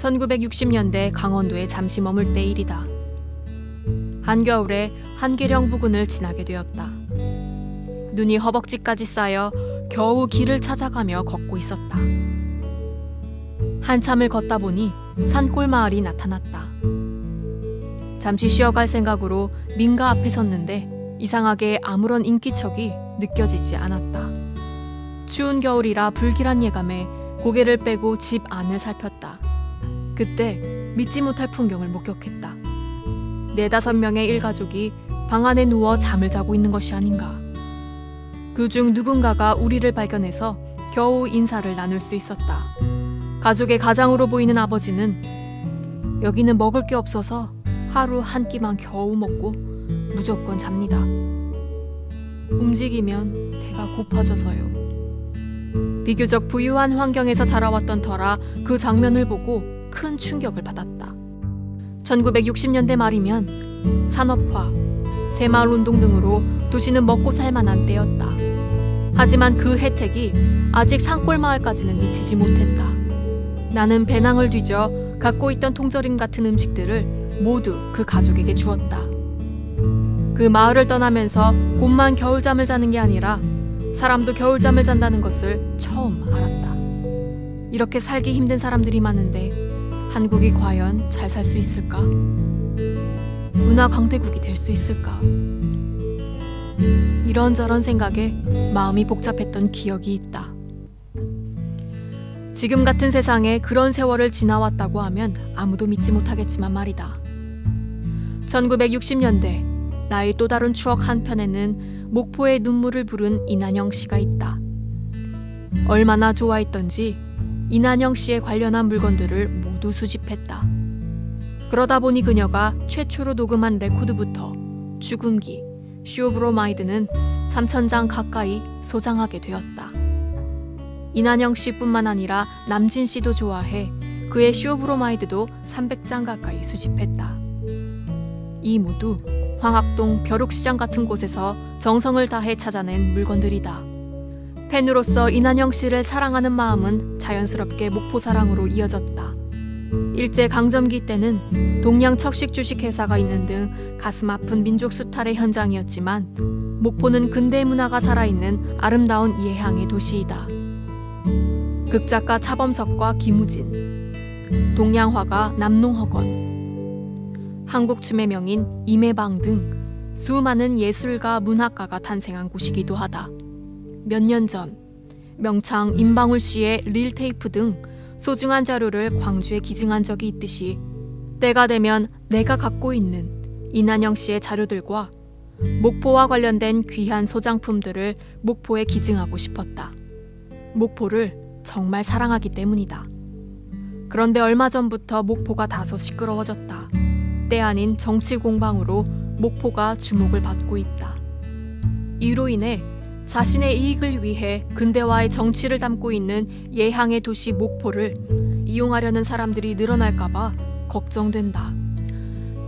1960년대 강원도에 잠시 머물 때 일이다. 한겨울에 한계령 부근을 지나게 되었다. 눈이 허벅지까지 쌓여 겨우 길을 찾아가며 걷고 있었다. 한참을 걷다 보니 산골 마을이 나타났다. 잠시 쉬어갈 생각으로 민가 앞에 섰는데 이상하게 아무런 인기척이 느껴지지 않았다. 추운 겨울이라 불길한 예감에 고개를 빼고 집 안을 살폈다. 그때 믿지 못할 풍경을 목격했다. 네다섯 명의 일가족이 방 안에 누워 잠을 자고 있는 것이 아닌가. 그 중 누군가가 우리를 발견해서 겨우 인사를 나눌 수 있었다. 가족의 가장으로 보이는 아버지는 여기는 먹을 게 없어서 하루 한 끼만 겨우 먹고 무조건 잡니다. 움직이면 배가 고파져서요. 비교적 부유한 환경에서 자라왔던 터라 그 장면을 보고 큰 충격을 받았다. 1960년대 말이면 산업화, 새마을 운동 등으로 도시는 먹고 살만한 때였다. 하지만 그 혜택이 아직 산골 마을까지는 미치지 못했다. 나는 배낭을 뒤져 갖고 있던 통조림 같은 음식들을 모두 그 가족에게 주었다. 그 마을을 떠나면서 곰만 겨울잠을 자는 게 아니라 사람도 겨울잠을 잔다는 것을 처음 알았다. 이렇게 살기 힘든 사람들이 많은데 한국이 과연 잘 살 수 있을까? 문화 강대국이 될 수 있을까? 이런저런 생각에 마음이 복잡했던 기억이 있다. 지금 같은 세상에 그런 세월을 지나왔다고 하면 아무도 믿지 못하겠지만 말이다. 1960년대 나의 또 다른 추억 한편에는 목포의 눈물을 부른 이난영 씨가 있다. 얼마나 좋아했던지 이난영 씨에 관련한 물건들을 모두 수집했다. 그러다 보니 그녀가 최초로 녹음한 레코드부터 축음기, 쇼브로마이드는 3천장 가까이 소장하게 되었다. 이난영 씨뿐만 아니라 남진 씨도 좋아해 그의 쇼브로마이드도 300장 가까이 수집했다. 이 모두 황학동 벼룩시장 같은 곳에서 정성을 다해 찾아낸 물건들이다. 팬으로서 이난영 씨를 사랑하는 마음은 자연스럽게 목포 사랑으로 이어졌다. 일제 강점기 때는 동양 척식 주식 회사가 있는 등 가슴 아픈 민족 수탈의 현장이었지만 목포는 근대 문화가 살아있는 아름다운 예향의 도시이다. 극작가 차범석과 김우진, 동양화가 남농허건, 한국 춤의 명인 임해방 등 수많은 예술가 문학가가 탄생한 곳이기도 하다. 몇 년 전 명창 임방울 씨의 릴테이프 등 소중한 자료를 광주에 기증한 적이 있듯이 때가 되면 내가 갖고 있는 이난영 씨의 자료들과 목포와 관련된 귀한 소장품들을 목포에 기증하고 싶었다. 목포를 정말 사랑하기 때문이다. 그런데 얼마 전부터 목포가 다소 시끄러워졌다. 때 아닌 정치 공방으로 목포가 주목을 받고 있다. 이로 인해 자신의 이익을 위해 근대화의 정치를 담고 있는 예향의 도시 목포를 이용하려는 사람들이 늘어날까봐 걱정된다.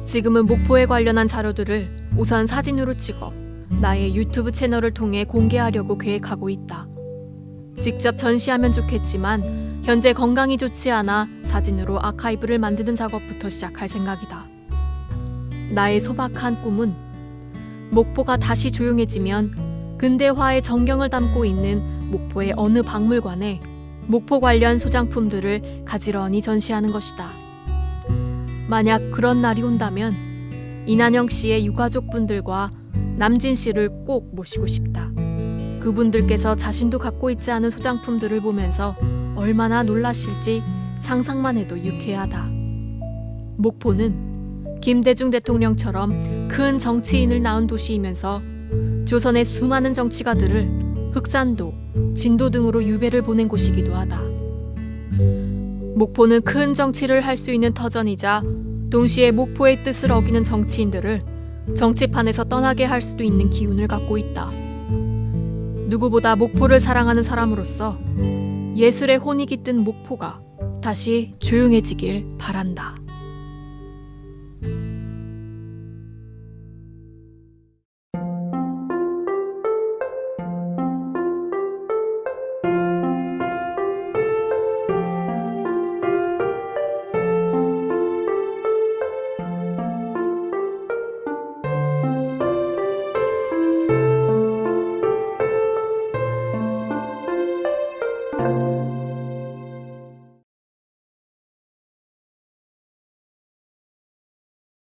지금은 목포에 관련한 자료들을 우선 사진으로 찍어 나의 유튜브 채널을 통해 공개하려고 계획하고 있다. 직접 전시하면 좋겠지만 현재 건강이 좋지 않아 사진으로 아카이브를 만드는 작업부터 시작할 생각이다. 나의 소박한 꿈은 목포가 다시 조용해지면 근대화의 정경을 담고 있는 목포의 어느 박물관에 목포 관련 소장품들을 가지런히 전시하는 것이다. 만약 그런 날이 온다면 이난영 씨의 유가족분들과 남진 씨를 꼭 모시고 싶다. 그분들께서 자신도 갖고 있지 않은 소장품들을 보면서 얼마나 놀라실지 상상만 해도 유쾌하다. 목포는 김대중 대통령처럼 큰 정치인을 낳은 도시이면서 조선의 수많은 정치가들을 흑산도, 진도 등으로 유배를 보낸 곳이기도 하다. 목포는 큰 정치를 할 수 있는 터전이자 동시에 목포의 뜻을 어기는 정치인들을 정치판에서 떠나게 할 수도 있는 기운을 갖고 있다. 누구보다 목포를 사랑하는 사람으로서 예술의 혼이 깃든 목포가 다시 조용해지길 바란다.